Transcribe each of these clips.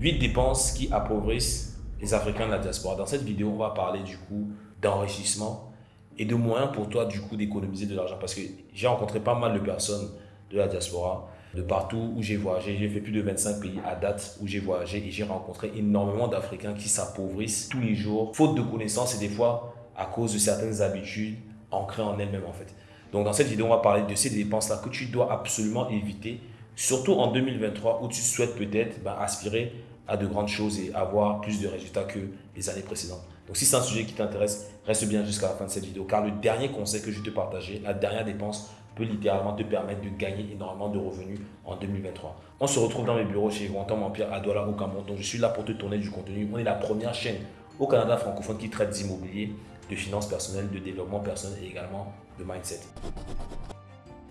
8 dépenses qui appauvrissent les Africains de la diaspora. Dans cette vidéo, on va parler du coup d'enrichissement et de moyens pour toi du coup d'économiser de l'argent. Parce que j'ai rencontré pas mal de personnes de la diaspora, de partout où j'ai voyagé. J'ai fait plus de 25 pays à date où j'ai voyagé et j'ai rencontré énormément d'Africains qui s'appauvrissent tous les jours, faute de connaissances et des fois à cause de certaines habitudes ancrées en elles-mêmes en fait. Donc dans cette vidéo, on va parler de ces dépenses-là que tu dois absolument éviter, surtout en 2023 où tu souhaites peut-être ben, aspirer à de grandes choses et avoir plus de résultats que les années précédentes. Donc si c'est un sujet qui t'intéresse, reste bien jusqu'à la fin de cette vidéo car le dernier conseil que je vais te partager, la dernière dépense peut littéralement te permettre de gagner énormément de revenus en 2023. On se retrouve dans mes bureaux chez Quantum Empire à Douala au Cameroun. Donc je suis là pour te tourner du contenu. On est la première chaîne au Canada francophone qui traite d'immobilier, de finances personnelles, de développement personnel et également de mindset.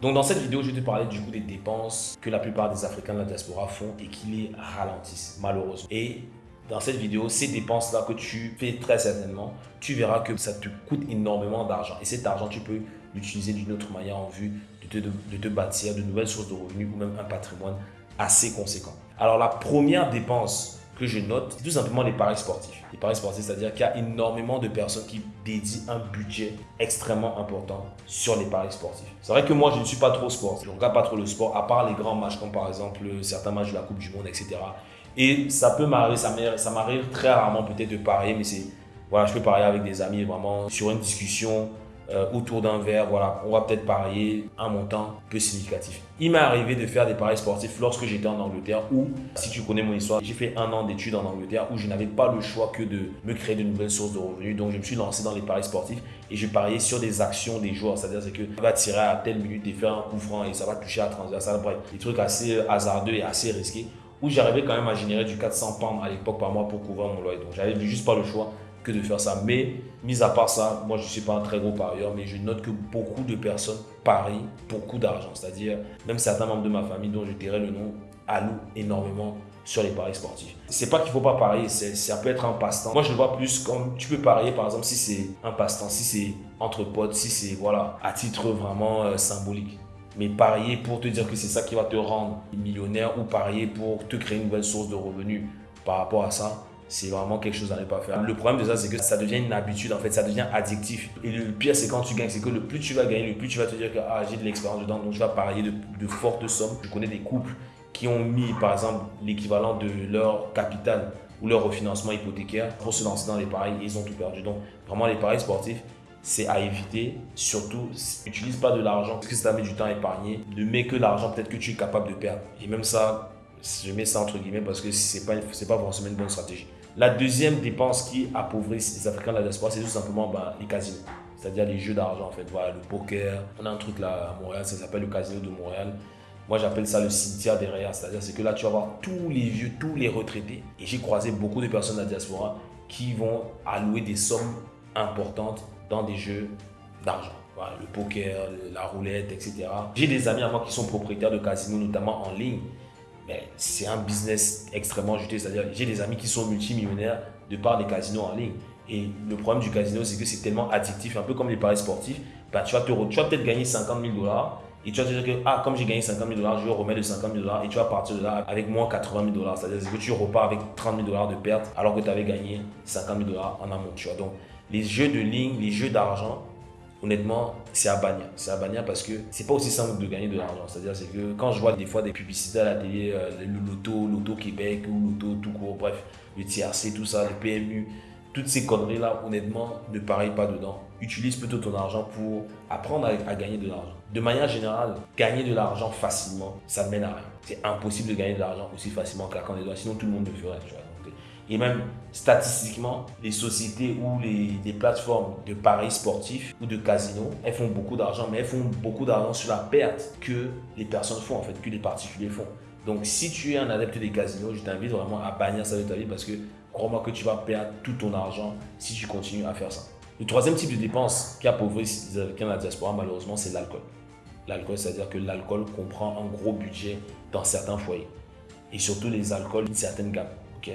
Donc dans cette vidéo, je vais te parler du coup des dépenses que la plupart des Africains de la diaspora font et qui les ralentissent malheureusement. Et dans cette vidéo, ces dépenses-là que tu fais très certainement, tu verras que ça te coûte énormément d'argent. Et cet argent, tu peux l'utiliser d'une autre manière en vue de te, de te bâtir de nouvelles sources de revenus ou même un patrimoine assez conséquent. Alors la première dépense que je note, c'est tout simplement les paris sportifs. Les paris sportifs, c'est-à-dire qu'il y a énormément de personnes qui dédient un budget extrêmement important sur les paris sportifs. C'est vrai que moi, je ne suis pas trop sport. Je ne regarde pas trop le sport, à part les grands matchs comme par exemple certains matchs de la Coupe du Monde, etc. Et ça peut m'arriver, ça m'arrive très rarement peut-être de parier, mais c'est, voilà, je peux parier avec des amis vraiment sur une discussion, euh, autour d'un verre, voilà, on va peut-être parier un montant peu significatif. Il m'est arrivé de faire des paris sportifs lorsque j'étais en Angleterre où, si tu connais mon histoire, j'ai fait un an d'études en Angleterre où je n'avais pas le choix que de me créer de nouvelles sources de revenus. Donc, je me suis lancé dans les paris sportifs et je pariais sur des actions des joueurs. C'est-à-dire que tu va tirer à telle minute et faire un coup franc et ça va toucher à transversal. Bref, des trucs assez hasardeux et assez risqués où j'arrivais quand même à générer du 400 pounds à l'époque par mois pour couvrir mon loyer. Donc, j'avais juste pas le choix de faire ça. Mais, mis à part ça, moi, je ne suis pas un très gros parieur, mais je note que beaucoup de personnes parient beaucoup d'argent. C'est-à-dire, même certains membres de ma famille, dont je dirais le nom, allouent énormément sur les paris sportifs. C'est pas qu'il faut pas parier, ça peut être un passe-temps. Moi, je le vois plus comme tu peux parier, par exemple, si c'est un passe-temps, si c'est entre potes, si c'est, voilà, à titre vraiment euh, symbolique. Mais parier pour te dire que c'est ça qui va te rendre millionnaire ou parier pour te créer une nouvelle source de revenus par rapport à ça, c'est vraiment quelque chose à ne pas faire. Le problème de ça, c'est que ça devient une habitude, en fait, ça devient addictif. Et le pire, c'est quand tu gagnes, c'est que le plus tu vas gagner, le plus tu vas te dire que ah, j'ai de l'expérience dedans, donc je vais parier de, fortes sommes. Je connais des couples qui ont mis, par exemple, l'équivalent de leur capital ou leur refinancement hypothécaire pour se lancer dans les paris et ils ont tout perdu. Donc, vraiment, les paris sportifs, c'est à éviter. Surtout, n'utilise pas de l'argent parce que ça mis du temps à épargner. Ne mets que l'argent peut-être que tu es capable de perdre. Et même ça, je mets ça entre guillemets parce que ce n'est pas, pas forcément une bonne stratégie. La deuxième dépense qui appauvrit les Africains de la diaspora, c'est tout simplement bah, les casinos. C'est-à-dire les jeux d'argent en fait. Voilà, le poker. On a un truc là à Montréal, ça s'appelle le casino de Montréal. Moi, j'appelle ça le cimetière derrière. C'est-à-dire c'est que là, tu vas voir tous les vieux, tous les retraités. Et j'ai croisé beaucoup de personnes de la diaspora qui vont allouer des sommes importantes dans des jeux d'argent. Voilà, le poker, la roulette, etc. J'ai des amis à moi qui sont propriétaires de casinos, notamment en ligne c'est un business extrêmement juteux. C'est-à-dire, j'ai des amis qui sont multimillionnaires de par des casinos en ligne. Et le problème du casino, c'est que c'est tellement addictif, un peu comme les paris sportifs. Bah, tu vas, peut-être gagner 50 000 dollars et tu vas te dire que, ah, comme j'ai gagné 50 000 dollars, je vais remettre de 50 000 dollars et tu vas partir de là avec moins 80 000 dollars. C'est-à-dire que tu repars avec 30 000 dollars de perte alors que tu avais gagné 50 000 dollars en amont. Tu vois. Donc, les jeux de ligne, les jeux d'argent, honnêtement, c'est à bannir. C'est à bannir parce que c'est pas aussi simple de gagner de l'argent. C'est-à-dire, c'est que quand je vois des fois des publicités à la télé, euh, le loto, loto Québec ou loto tout court, bref, le TRC, tout ça, le PMU, toutes ces conneries-là, honnêtement, ne pareil pas dedans. Utilise plutôt ton argent pour apprendre à, gagner de l'argent. De manière générale, gagner de l'argent facilement, ça ne mène à rien. C'est impossible de gagner de l'argent aussi facilement qu'à claquant des doigts, sinon tout le monde le ferait. Et même statistiquement, les sociétés ou les, plateformes de paris sportifs ou de casinos, elles font beaucoup d'argent, mais elles font beaucoup d'argent sur la perte que les personnes font, en fait, que les particuliers font. Donc, si tu es un adepte des casinos, je t'invite vraiment à bannir ça de ta vie parce que crois-moi que tu vas perdre tout ton argent si tu continues à faire ça. Le troisième type de dépense qui appauvrit les Américains la diaspora, malheureusement, c'est l'alcool. L'alcool, c'est-à-dire que l'alcool comprend un gros budget dans certains foyers. Et surtout les alcools d'une certaine gamme. ok?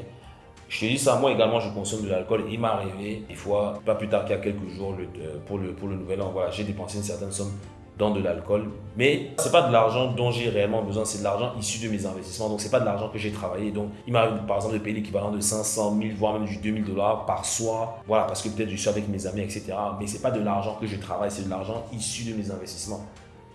Je te dis ça, moi également je consomme de l'alcool. Il m'est arrivé des fois, pas plus tard qu'il y a quelques jours, euh, pour, le, nouvel an, j'ai dépensé une certaine somme dans de l'alcool. Mais c'est pas de l'argent dont j'ai réellement besoin, c'est de l'argent issu de mes investissements. Donc c'est pas de l'argent que j'ai travaillé. Donc il m'arrive par exemple de payer l'équivalent de 500 000, voire même du 2000 dollars par soir. Voilà, parce que peut-être je suis avec mes amis, etc. Mais c'est pas de l'argent que je travaille, c'est de l'argent issu de mes investissements.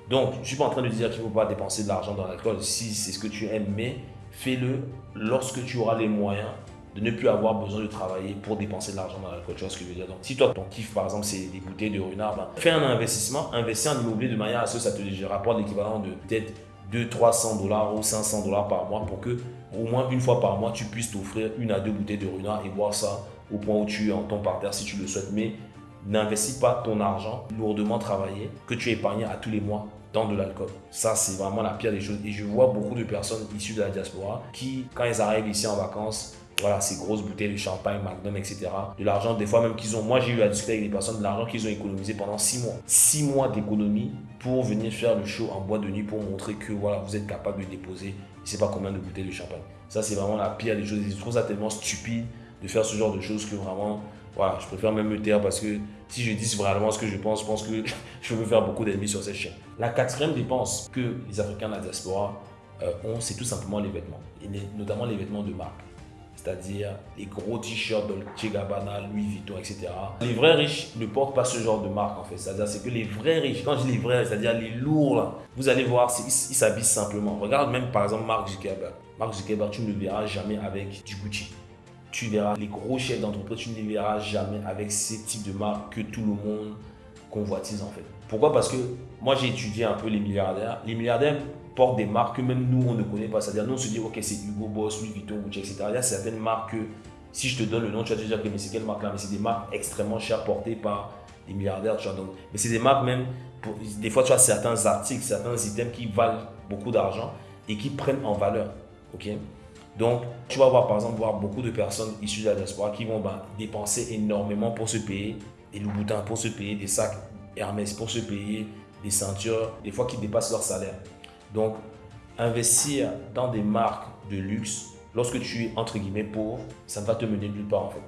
Donc je suis pas en train de dire qu'il ne faut pas dépenser de l'argent dans l'alcool si c'est ce que tu aimes, mais fais-le lorsque tu auras les moyens de ne plus avoir besoin de travailler pour dépenser de l'argent dans l'alcool. Tu vois ce que je veux dire Donc, si toi, ton kiff, par exemple, c'est des bouteilles de renard, ben, fais un investissement, investis en immobilier de manière à ce que ça te rapporte l'équivalent de peut-être 200, 300 dollars ou 500 dollars par mois pour que, au moins une fois par mois, tu puisses t'offrir une à deux bouteilles de renard et boire ça au point où tu es en ton parterre si tu le souhaites. Mais n'investis pas ton argent lourdement travaillé que tu épargnes à tous les mois dans de l'alcool. Ça, c'est vraiment la pire des choses. Et je vois beaucoup de personnes issues de la diaspora qui, quand elles arrivent ici en vacances, voilà, ces grosses bouteilles de champagne, Magnum, etc. De l'argent, des fois même qu'ils ont, moi j'ai eu à discuter avec des personnes, de l'argent qu'ils ont économisé pendant six mois. Six mois d'économie pour venir faire le show en bois de nuit pour montrer que voilà, vous êtes capable de déposer, je sais pas combien de bouteilles de champagne. Ça, c'est vraiment la pire des choses. Je trouve ça tellement stupide de faire ce genre de choses que vraiment, voilà, je préfère même me taire parce que si je dis vraiment ce que je pense, je pense que je veux faire beaucoup d'ennemis sur cette chaîne. La quatrième dépense que les Africains de la diaspora euh, ont, c'est tout simplement les vêtements, et notamment les vêtements de marque c'est-à-dire les gros t-shirts Dolce Gabbana, Louis Vuitton, etc. Les vrais riches ne portent pas ce genre de marque en fait. C'est-à-dire c'est que les vrais riches, quand je dis les vrais, c'est-à-dire les lourds vous allez voir, ils s'habillent simplement. Regarde même par exemple Mark Zuckerberg. Mark Zuckerberg, tu ne le verras jamais avec du Gucci. Tu verras les gros chefs d'entreprise, tu ne les verras jamais avec ces types de marques que tout le monde convoitise en fait. Pourquoi? Parce que moi j'ai étudié un peu les milliardaires. Les milliardaires portent des marques que même nous, on ne connaît pas. C'est-à-dire, nous, on se dit, ok, c'est Hugo Boss, Louis Vuitton, etc. Il y a certaines marques que, si je te donne le nom, tu vas te dire, que mais c'est quelle marque là Mais c'est des marques extrêmement chères portées par des milliardaires. Donc, mais c'est des marques même, des fois, tu as certains articles, certains items qui valent beaucoup d'argent et qui prennent en valeur. ok? Donc, tu vas voir par exemple voir beaucoup de personnes issues de la diaspora qui vont ben, dépenser énormément pour se payer des Louboutin, pour se payer des sacs Hermès, pour se payer des ceintures, des fois qui dépassent leur salaire. Donc, investir dans des marques de luxe, lorsque tu es entre guillemets pauvre, ça ne va te mener nulle part en fait.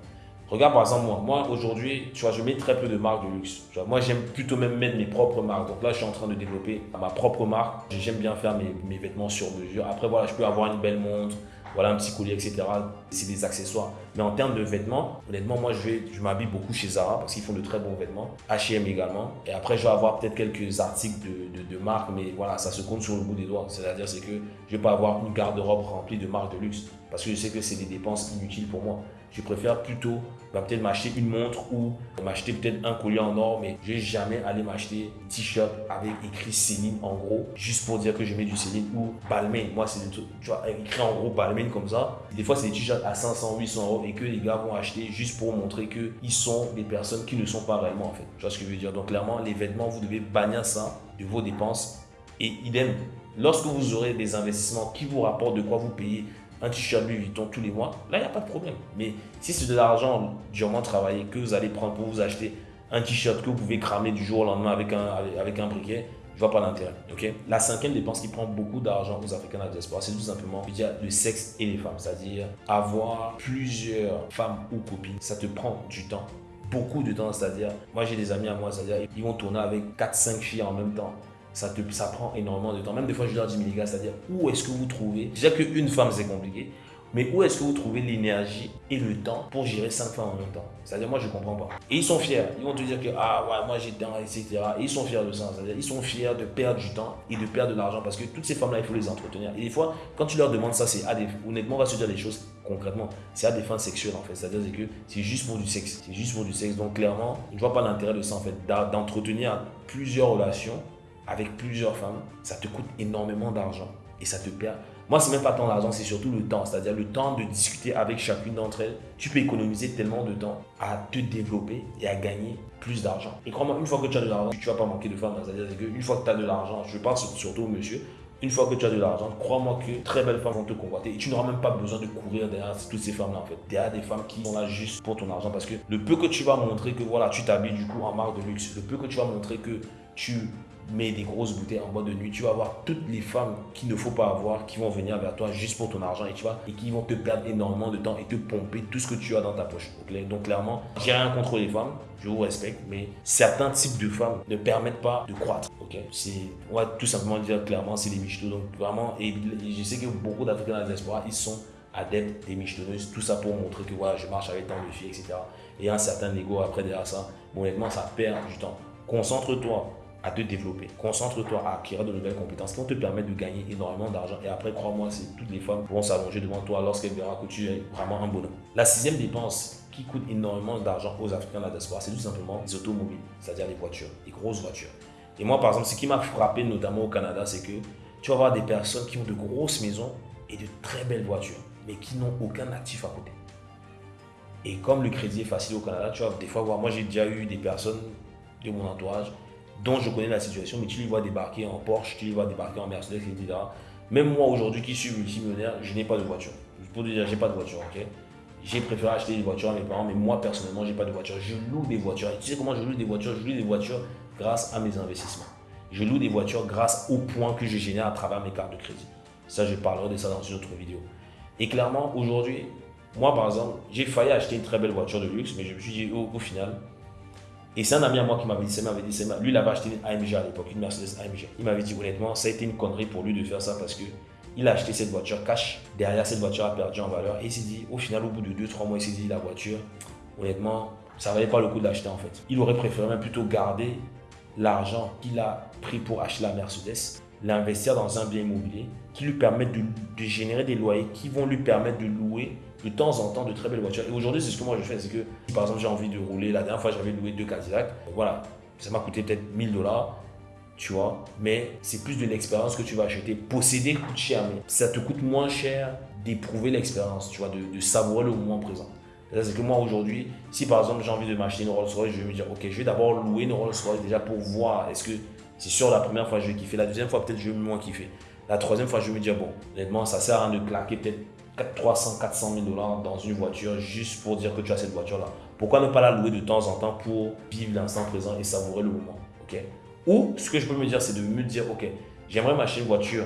Regarde par exemple moi, moi aujourd'hui, tu vois, je mets très peu de marques de luxe. moi j'aime plutôt même mettre mes propres marques. Donc là, je suis en train de développer ma propre marque. J'aime bien faire mes, mes, vêtements sur mesure. Après voilà, je peux avoir une belle montre, voilà un petit collier, etc. C'est des accessoires. Mais en termes de vêtements, honnêtement, moi, je, je m'habille beaucoup chez Zara parce qu'ils font de très bons vêtements. H&M également. Et après, je vais avoir peut-être quelques articles de, de, marque, mais voilà, ça se compte sur le bout des doigts. C'est-à-dire, c'est que je vais pas avoir une garde-robe remplie de marques de luxe parce que je sais que c'est des dépenses inutiles pour moi. Je préfère plutôt bah, peut-être m'acheter une montre ou m'acheter peut-être un collier en or, mais je vais jamais aller m'acheter un t-shirt avec écrit Céline en gros, juste pour dire que je mets du Céline ou Balmain. Moi, c'est écrit en gros Balmain comme ça. Des fois, c'est des t-shirts à 500, 800 euros et que les gars vont acheter juste pour montrer qu'ils sont des personnes qui ne sont pas réellement en fait. Tu vois ce que je veux dire? Donc, clairement, les vêtements, vous devez bannir ça de vos dépenses. Et idem, lorsque vous aurez des investissements qui vous rapportent de quoi vous payer un t-shirt Louis Vuitton tous les mois, là, il n'y a pas de problème. Mais si c'est de l'argent durement travaillé que vous allez prendre pour vous acheter un t-shirt que vous pouvez cramer du jour au lendemain avec un, briquet, je vois pas l'intérêt. ok? La cinquième dépense qui prend beaucoup d'argent aux Africains de la diaspora, c'est tout simplement le sexe et les femmes. C'est-à-dire avoir plusieurs femmes ou copines, ça te prend du temps beaucoup de temps, c'est-à-dire, moi j'ai des amis à moi, c'est-à-dire, ils vont tourner avec 4-5 filles en même temps ça, te, ça prend énormément de temps. Même des fois, je leur dis, mais les gars, c'est-à-dire, où est-ce que vous trouvez Déjà qu'une femme, c'est compliqué. Mais où est-ce que vous trouvez l'énergie et le temps pour gérer cinq femmes en même temps? C'est-à-dire, moi, je ne comprends pas. Et ils sont fiers. Ils vont te dire que, ah ouais, moi j'ai temps, etc. Et ils sont fiers de ça. C'est-à-dire, ils sont fiers de perdre du temps et de perdre de l'argent parce que toutes ces femmes-là, il faut les entretenir. Et des fois, quand tu leur demandes ça, c'est à des. Honnêtement, on va se dire des choses concrètement. C'est à des fins sexuelles en fait. C'est-à-dire que c'est juste pour du sexe. C'est juste pour du sexe. Donc, clairement, je ne vois pas l'intérêt de ça en fait. D'entretenir plusieurs relations avec plusieurs femmes, ça te coûte énormément d'argent et ça te perd. Moi, c'est même pas tant l'argent, c'est surtout le temps. C'est-à-dire le temps de discuter avec chacune d'entre elles. Tu peux économiser tellement de temps à te développer et à gagner plus d'argent. Et crois-moi, une fois que tu as de l'argent, tu vas pas manquer de femmes. C'est-à-dire qu'une fois que tu as de l'argent, je parle surtout au monsieur, une fois que tu as de l'argent, crois-moi que très belles femmes vont te convoiter et tu n'auras même pas besoin de courir derrière toutes ces femmes-là en fait. Derrière des femmes qui sont là juste pour ton argent parce que le peu que tu vas montrer que voilà, tu t'habilles du coup en marque de luxe, le peu que tu vas montrer que tu mets des grosses bouteilles en boîte de nuit, tu vas avoir toutes les femmes qu'il ne faut pas avoir qui vont venir vers toi juste pour ton argent et tu vois, et qui vont te perdre énormément de temps et te pomper tout ce que tu as dans ta poche. Donc clairement, j'ai rien contre les femmes, je vous respecte, mais certains types de femmes ne permettent pas de croître. On va tout simplement dire clairement, c'est des michtos. Donc vraiment, je sais que beaucoup d'Africains dans la diaspora, ils sont adeptes des michetonneuses, tout ça pour montrer que voilà, je marche avec tant de filles, etc. Et un certain ego après derrière ça, bon, honnêtement, ça perd du temps. Concentre-toi à te développer. Concentre-toi à acquérir de nouvelles compétences qui vont te permettre de gagner énormément d'argent. Et après, crois-moi, c'est toutes les femmes vont s'allonger devant toi lorsqu'elles verront que tu es vraiment un bonhomme. La sixième dépense qui coûte énormément d'argent aux Africains de la diaspora, c'est tout simplement les automobiles, c'est-à-dire les voitures, les grosses voitures. Et moi, par exemple, ce qui m'a frappé notamment au Canada, c'est que tu vas avoir des personnes qui ont de grosses maisons et de très belles voitures, mais qui n'ont aucun actif à côté. Et comme le crédit est facile au Canada, tu vas des fois voir, moi j'ai déjà eu des personnes de mon entourage dont je connais la situation, mais tu les vois débarquer en Porsche, tu les vois débarquer en Mercedes, etc. Même moi aujourd'hui qui suis multimillionnaire, je n'ai pas de voiture. Pour dire, j'ai pas de voiture, ok? J'ai préféré acheter des voitures à mes parents, mais moi personnellement, j'ai pas de voiture. Je loue des voitures. Et tu sais comment je loue des voitures? Je loue des voitures grâce à mes investissements. Je loue des voitures grâce au point que je génère à travers mes cartes de crédit. Ça, je parlerai de ça dans une autre vidéo. Et clairement, aujourd'hui, moi par exemple, j'ai failli acheter une très belle voiture de luxe, mais je me suis dit au final, et c'est un ami à moi qui m'avait dit, lui il avait acheté une AMG à l'époque, une Mercedes AMG. Il m'avait dit honnêtement, ça a été une connerie pour lui de faire ça parce que il a acheté cette voiture cash. Derrière, cette voiture a perdu en valeur. Et il s'est dit, au final, au bout de 2-3 mois, il s'est dit, la voiture, honnêtement, ça valait pas le coup de l'acheter en fait. Il aurait préféré même plutôt garder l'argent qu'il a pris pour acheter la Mercedes, l'investir dans un bien immobilier qui lui permette de générer des loyers qui vont lui permettre de louer de temps en temps de très belles voitures. Et aujourd'hui, c'est ce que moi je fais, c'est que par exemple j'ai envie de rouler, la dernière fois j'avais loué deux Cadillac, voilà, ça m'a coûté peut-être 1000 dollars, tu vois, mais c'est plus de l'expérience que tu vas acheter. Posséder coûte cher, mais ça te coûte moins cher d'éprouver l'expérience, tu vois, de, de savourer le moment présent. C'est que moi aujourd'hui, si par exemple j'ai envie de m'acheter une Rolls Royce, je vais me dire, ok, je vais d'abord louer une Rolls Royce déjà pour voir, est-ce que c'est sûr la première fois je vais kiffer, la deuxième fois peut-être je vais moins kiffer. La troisième fois, je vais me dire, bon, honnêtement, ça sert à rien de claquer peut-être 300, 400 000 dollars dans une voiture juste pour dire que tu as cette voiture-là. Pourquoi ne pas la louer de temps en temps pour vivre l'instant présent et savourer le moment ok? Ou ce que je peux me dire, c'est de me dire, ok, j'aimerais m'acheter une voiture,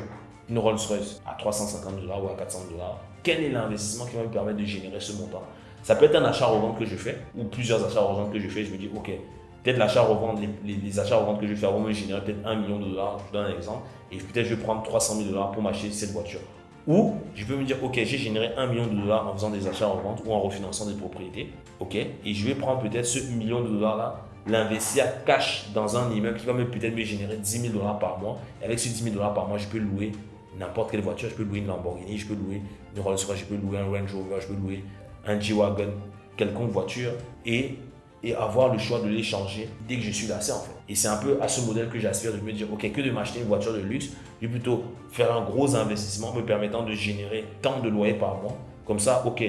une Rolls-Royce à 350 dollars ou à 400 dollars. Quel est l'investissement qui va me permettre de générer ce montant? Ça peut être un achat-revente que je fais ou plusieurs achats-reventes que je fais. Je me dis, ok, peut-être l'achat-revente, les, les, achats-reventes que je vais faire vont me générer peut-être 1 million de dollars. Je donne un exemple. Et peut-être je vais prendre 300 000 dollars pour m'acheter cette voiture. Ou je peux me dire, ok, j'ai généré un million de dollars en faisant des achats en vente ou en refinançant des propriétés. Ok, et je vais prendre peut-être ce million de dollars-là, l'investir cash dans un immeuble qui va peut-être me générer 10 000 dollars par mois. Et avec ces 10 000 dollars par mois, je peux louer n'importe quelle voiture. Je peux louer une Lamborghini, je peux louer une Rolls-Royce, je peux louer un Range Rover, je peux louer un G-Wagon, quelconque voiture. Et et avoir le choix de l'échanger dès que je suis lassé en fait. Et c'est un peu à ce modèle que j'aspire de me dire, ok, que de m'acheter une voiture de luxe, je vais plutôt faire un gros investissement me permettant de générer tant de loyers par mois. Comme ça, ok,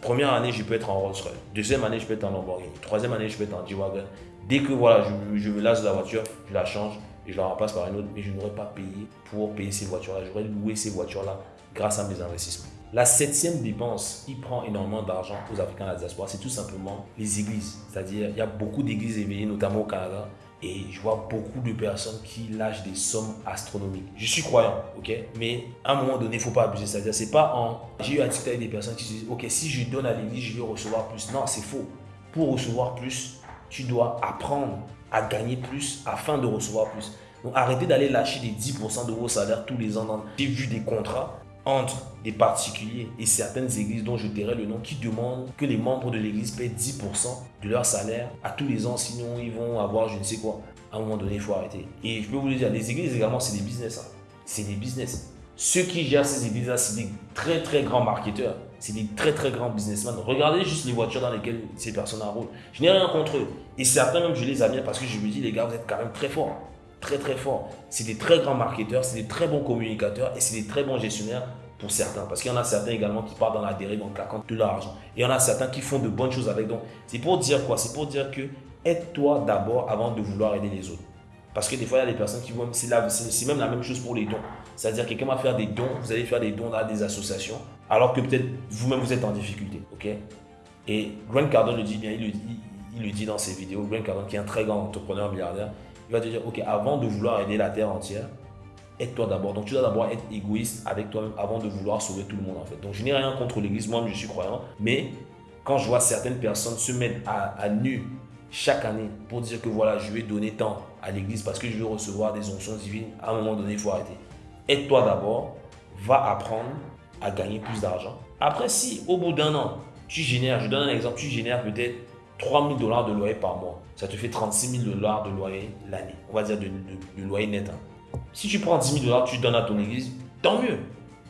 première année, je peux être en Rolls-Royce. Deuxième année, je peux être en Lamborghini. Troisième année, je peux être en G-Wagon. Dès que voilà, je, je me lasse de la voiture, je la change et je la remplace par une autre. Mais je n'aurais pas payé pour payer ces voitures-là. J'aurais loué ces voitures-là grâce à mes investissements. La septième dépense qui prend énormément d'argent aux Africains de la diaspora, c'est tout simplement les églises. C'est-à-dire, il y a beaucoup d'églises éveillées, notamment au Canada, et je vois beaucoup de personnes qui lâchent des sommes astronomiques. Je suis croyant, ok? Mais à un moment donné, il ne faut pas abuser. C'est-à-dire, c'est pas en... J'ai eu à discuter avec des personnes qui se disent, ok, si je donne à l'église, je vais recevoir plus. Non, c'est faux. Pour recevoir plus, tu dois apprendre à gagner plus afin de recevoir plus. Donc arrêtez d'aller lâcher des 10% de vos salaires tous les ans. J'ai vu des contrats entre des particuliers et certaines églises dont je tairai le nom qui demandent que les membres de l'église paient 10% de leur salaire à tous les ans, sinon ils vont avoir je ne sais quoi. À un moment donné, il faut arrêter. Et je peux vous le dire, les églises également, c'est des business. Hein. C'est des business. Ceux qui gèrent ces églises-là, c'est des très très grands marketeurs. C'est des très très grands businessmen. Regardez juste les voitures dans lesquelles ces personnes roulent. Je n'ai rien contre eux. Et certains même, je les admire parce que je me dis, les gars, vous êtes quand même très forts très très fort. C'est des très grands marketeurs, c'est des très bons communicateurs et c'est des très bons gestionnaires pour certains. Parce qu'il y en a certains également qui partent dans la dérive en claquant de l'argent. Et il y en a certains qui font de bonnes choses avec. Donc, c'est pour dire quoi? C'est pour dire que aide-toi d'abord avant de vouloir aider les autres. Parce que des fois, il y a des personnes qui vont. C'est même la même chose pour les dons. C'est-à-dire, quelqu'un va faire des dons, vous allez faire des dons à des associations, alors que peut-être vous-même vous êtes en difficulté. ok? Et Grant Cardone le dit bien, il le dit, il le dit dans ses vidéos. Grant Cardone, qui est un très grand entrepreneur milliardaire, Il va te dire, ok, avant de vouloir aider la terre entière, aide-toi d'abord. Donc tu dois d'abord être égoïste avec toi-même avant de vouloir sauver tout le monde en fait. Donc je n'ai rien contre l'église, moi je suis croyant, mais quand je vois certaines personnes se mettre à, nu chaque année pour dire que voilà, je vais donner tant à l'église parce que je vais recevoir des onctions divines, à un moment donné, il faut arrêter. Aide-toi d'abord, va apprendre à gagner plus d'argent. Après, si au bout d'un an, tu génères, je donne un exemple, tu génères peut-être 3 000 dollars de loyer par mois, ça te fait 36 000 dollars de loyer l'année, on va dire de, loyer net. Hein. Si tu prends 10 000 dollars, tu donnes à ton église, tant mieux.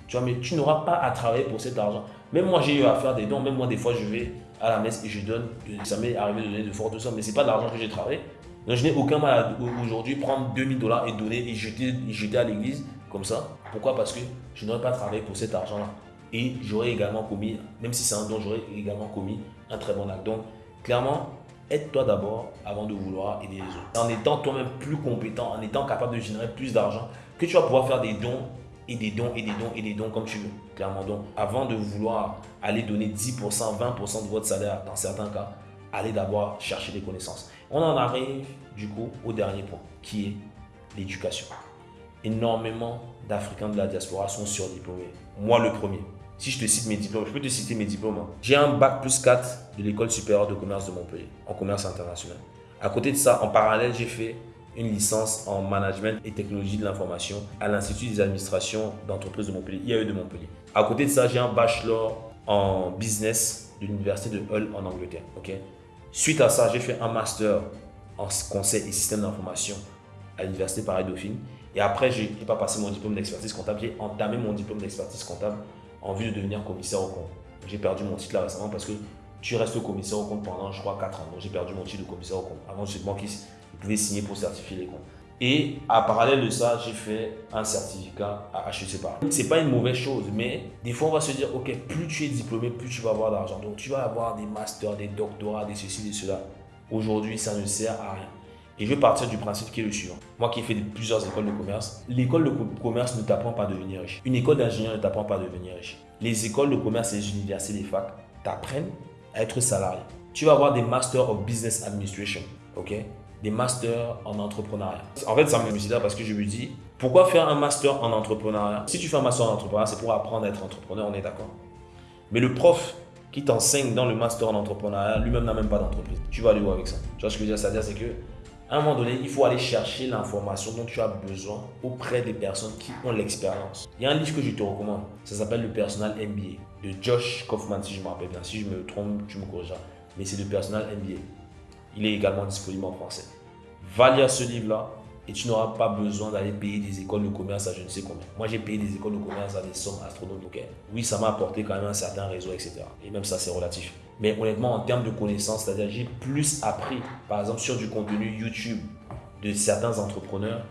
Tu vois, mais tu n'auras pas à travailler pour cet argent. Même moi, j'ai eu à faire des dons. Même moi, des fois, je vais à la messe et je donne. Ça m'est arrivé de donner de fortes sommes, mais ce n'est pas de l'argent que j'ai travaillé. Donc, je n'ai aucun mal à aujourd'hui prendre 2000 dollars et donner et jeter, jeter à l'église comme ça. Pourquoi? Parce que je n'aurais pas travaillé pour cet argent-là. Et j'aurais également commis, même si c'est un don, j'aurais également commis un très bon acte. Donc, clairement, aide-toi d'abord avant de vouloir aider les autres. En étant toi-même plus compétent, en étant capable de générer plus d'argent, que tu vas pouvoir faire des dons et des dons et des dons et des dons comme tu veux. Clairement, donc, avant de vouloir aller donner 10%, 20% de votre salaire dans certains cas, allez d'abord chercher des connaissances. On en arrive du coup au dernier point qui est l'éducation. Énormément d'Africains de la diaspora sont surdiplômés. Moi le premier. Si je te cite mes diplômes, je peux te citer mes diplômes. Hein. J'ai un bac plus 4 de l'école supérieure de commerce de Montpellier en commerce international. À côté de ça, en parallèle, j'ai fait une licence en management et technologie de l'information à l'Institut des administrations d'entreprise de Montpellier, IAE de Montpellier. À côté de ça, j'ai un bachelor en business de l'université de Hull en Angleterre. Suite à ça, j'ai fait un master en conseil et système d'information à l'université Paris-Dauphine. Et après, je n'ai pas passé mon diplôme d'expertise comptable, j'ai entamé mon diplôme d'expertise comptable en vue de devenir commissaire au compte. J'ai perdu mon titre là récemment parce que tu restes commissaire au compte pendant, je crois, 4 ans. Donc j'ai perdu mon titre de commissaire au compte. Avant, j'étais banquiste vous pouvez signer pour certifier les comptes. Et à parallèle de ça, j'ai fait un certificat à HEC Paris. C'est pas une mauvaise chose, mais des fois on va se dire, ok, plus tu es diplômé, plus tu vas avoir d'argent. Donc tu vas avoir des masters, des doctorats, des ceci, des cela. Aujourd'hui, ça ne sert à rien. Et je vais partir du principe qui est le suivant. Moi qui ai fait plusieurs écoles de commerce, l'école de commerce ne t'apprend pas à devenir riche. Une école d'ingénieur ne t'apprend pas à devenir riche. Les écoles de commerce et les universités, les facs, t'apprennent à être salarié. Tu vas avoir des Masters of Business Administration, ok? Des masters en entrepreneuriat. En fait, ça me là parce que je me dis, pourquoi faire un master en entrepreneuriat? Si tu fais un master en entrepreneuriat, c'est pour apprendre à être entrepreneur, on est d'accord. Mais le prof qui t'enseigne dans le master en entrepreneuriat, lui-même n'a même pas d'entreprise. Tu vas aller où avec ça? Tu vois ce que je veux dire? C'est-à-dire, c'est que à un moment donné, il faut aller chercher l'information dont tu as besoin auprès des personnes qui ont l'expérience. Il y a un livre que je te recommande, ça s'appelle Le Personal MBA de Josh Kaufman, si je me rappelle bien. Si je me trompe, tu me corrigeras. Mais c'est le Personal MBA. Il est également disponible en français. Va lire ce livre-là et tu n'auras pas besoin d'aller payer des écoles de commerce à je ne sais combien. Moi, j'ai payé des écoles de commerce à des sommes astronomiques. Oui, ça m'a apporté quand même un certain réseau, etc. Et même ça, c'est relatif. Mais honnêtement, en termes de connaissances, c'est-à-dire j'ai plus appris, par exemple, sur du contenu YouTube de certains entrepreneurs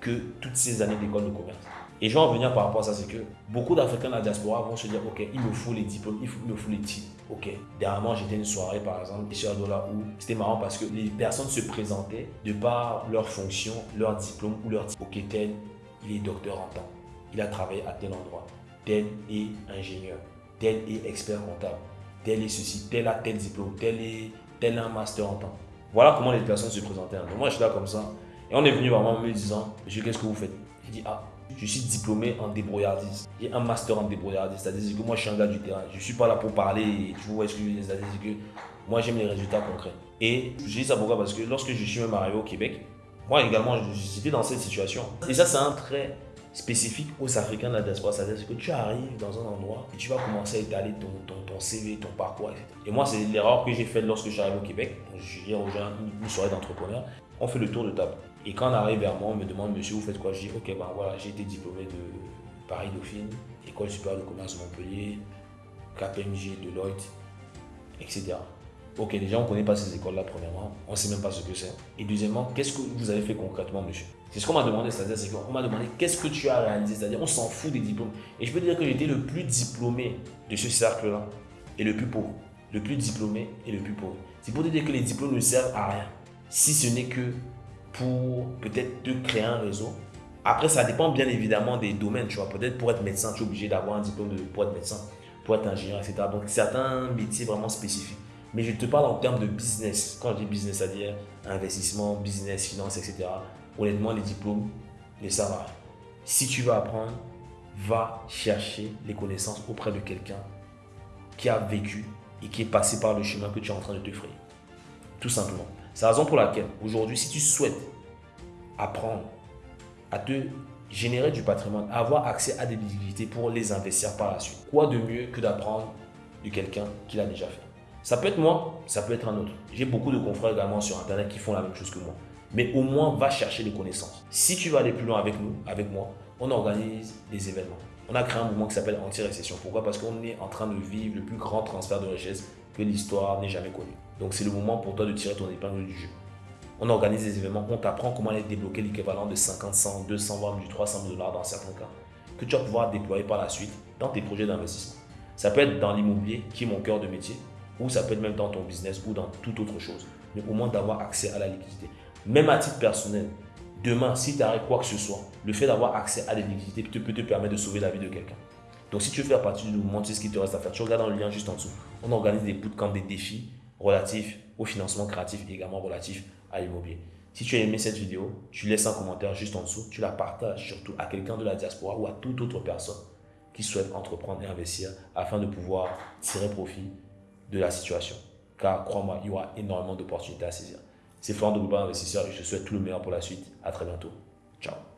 que toutes ces années d'école de commerce. Et je vais en venir par rapport à ça, c'est que beaucoup d'Africains de la diaspora vont se dire, ok, il me faut les diplômes, il, me faut les titres. Ok, dernièrement, j'étais une soirée, par exemple, ici à Dola, où c'était marrant parce que les personnes se présentaient de par leur fonction, leur diplôme ou leur titre. Ok, tel, il est docteur en temps. Il a travaillé à tel endroit. Tel est ingénieur. Tel est expert comptable. Tel est ceci. Tel a tel diplôme. Tel est tel a un master en temps. Voilà comment les personnes se présentaient. Donc moi, je suis là comme ça. Et on est venu vraiment me disant, qu'est-ce que vous faites? Il dit, ah, je suis diplômé en débrouillardise. J'ai un master en débrouillardise. C'est-à-dire que moi, je suis un gars du terrain. Je ne suis pas là pour parler. Tu vois ce que je veux dire C'est-à-dire que moi, j'aime les résultats concrets. Et je dis ça pourquoi? Parce que lorsque je suis même arrivé au Québec, moi également, j'étais dans cette situation. Et ça, c'est un trait spécifique aux Africains de la diaspora. C'est-à-dire que tu arrives dans un endroit et tu vas commencer à étaler ton, CV, ton parcours, etc. Et moi, c'est l'erreur que j'ai faite lorsque je suis arrivé au Québec. Je rejoint une soirée d'entrepreneurs. On fait le tour de table. Et quand on arrive vers moi, on me demande, monsieur, vous faites quoi? Je dis, ok, ben voilà, j'ai été diplômé de Paris-Dauphine, École supérieure de commerce de Montpellier, KPMG, Deloitte, etc. Ok, déjà, on ne connaît pas ces écoles-là, premièrement. On ne sait même pas ce que c'est. Et deuxièmement, qu'est-ce que vous avez fait concrètement, monsieur? C'est ce qu'on m'a demandé, c'est-à-dire, c'est qu'on m'a demandé qu'est-ce que tu as réalisé, c'est-à-dire, on s'en fout des diplômes. Et je peux dire que j'étais le plus diplômé de ce cercle-là et le plus pauvre. Le plus diplômé et le plus pauvre. C'est pour te dire que les diplômes ne servent à rien, si ce n'est que pour peut-être te créer un réseau. Après, ça dépend bien évidemment des domaines, tu vois. Peut-être pour être médecin, tu es obligé d'avoir un diplôme de, pour être médecin, pour être ingénieur, etc. Donc, certains métiers vraiment spécifiques. Mais je te parle en termes de business. Quand je dis business, c'est-à-dire investissement, business, finance, etc. Honnêtement, les diplômes à rien. Si tu veux apprendre, va chercher les connaissances auprès de quelqu'un qui a vécu et qui est passé par le chemin que tu es en train de te frayer. Tout simplement. C'est la raison pour laquelle aujourd'hui, si tu souhaites apprendre à te générer du patrimoine, avoir accès à des liquidités pour les investir par la suite, quoi de mieux que d'apprendre de quelqu'un qui l'a déjà fait? Ça peut être moi, ça peut être un autre. J'ai beaucoup de confrères également sur Internet qui font la même chose que moi. Mais au moins, va chercher les connaissances. Si tu vas aller plus loin avec nous, avec moi, on organise des événements. On a créé un mouvement qui s'appelle anti-récession. Pourquoi? Parce qu'on est en train de vivre le plus grand transfert de richesse que l'histoire n'ait jamais connu. Donc c'est le moment pour toi de tirer ton épingle du jeu. On organise des événements, on t'apprend comment aller débloquer l'équivalent de 50, 100, 200, voire du 300 000 dollars dans certains cas, que tu vas pouvoir déployer par la suite dans tes projets d'investissement. Ça peut être dans l'immobilier, qui est mon cœur de métier, ou ça peut être même dans ton business ou dans toute autre chose. Mais au moins d'avoir accès à la liquidité. Même à titre personnel, Demain, si tu arrêtes quoi que ce soit, le fait d'avoir accès à des liquidités peut te permettre de sauver la vie de quelqu'un. Donc, si tu veux faire partie du mouvement, tu sais ce qu'il te reste à faire. Tu regardes dans le lien juste en dessous. On organise des bootcamps, des défis relatifs au financement créatif et également relatifs à l'immobilier. Si tu as aimé cette vidéo, tu laisses un commentaire juste en dessous. Tu la partages surtout à quelqu'un de la diaspora ou à toute autre personne qui souhaite entreprendre et investir afin de pouvoir tirer profit de la situation. Car crois-moi, il y aura énormément d'opportunités à saisir. C'est Florent de Investisseur et je te souhaite tout le meilleur pour la suite. À très bientôt. Ciao.